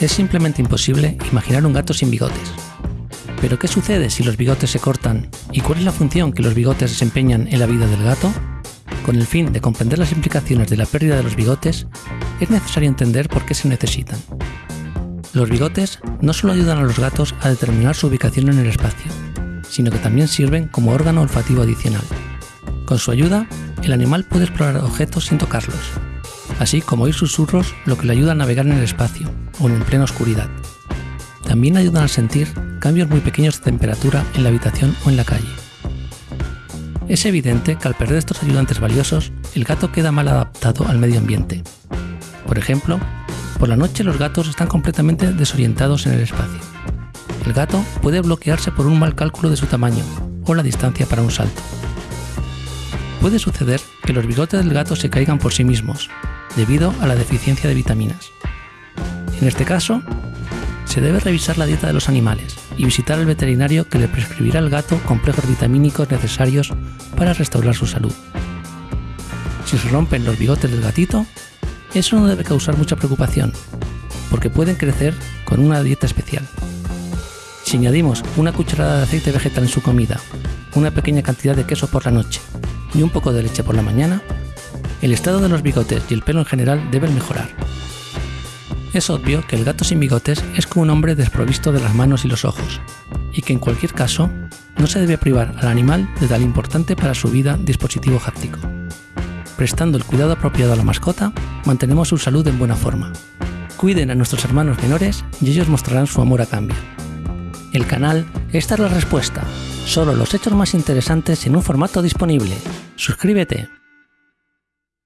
Es simplemente imposible imaginar un gato sin bigotes. Pero ¿qué sucede si los bigotes se cortan y cuál es la función que los bigotes desempeñan en la vida del gato? Con el fin de comprender las implicaciones de la pérdida de los bigotes, es necesario entender por qué se necesitan. Los bigotes no solo ayudan a los gatos a determinar su ubicación en el espacio, sino que también sirven como órgano olfativo adicional. Con su ayuda, el animal puede explorar objetos sin tocarlos, así como oír susurros lo que le ayuda a navegar en el espacio o en plena oscuridad. También ayudan a sentir cambios muy pequeños de temperatura en la habitación o en la calle. Es evidente que al perder estos ayudantes valiosos, el gato queda mal adaptado al medio ambiente. Por ejemplo, por la noche los gatos están completamente desorientados en el espacio. El gato puede bloquearse por un mal cálculo de su tamaño o la distancia para un salto. Puede suceder que los bigotes del gato se caigan por sí mismos, debido a la deficiencia de vitaminas. En este caso, se debe revisar la dieta de los animales y visitar al veterinario que le prescribirá al gato complejos vitamínicos necesarios para restaurar su salud. Si se rompen los bigotes del gatito, eso no debe causar mucha preocupación, porque pueden crecer con una dieta especial. Si añadimos una cucharada de aceite vegetal en su comida, una pequeña cantidad de queso por la noche y un poco de leche por la mañana, el estado de los bigotes y el pelo en general deben mejorar. Es obvio que el gato sin bigotes es como un hombre desprovisto de las manos y los ojos, y que en cualquier caso no se debe privar al animal de tal importante para su vida dispositivo háptico. Prestando el cuidado apropiado a la mascota, mantenemos su salud en buena forma. Cuiden a nuestros hermanos menores y ellos mostrarán su amor a cambio. El canal Esta es la respuesta. Solo los hechos más interesantes en un formato disponible. Suscríbete.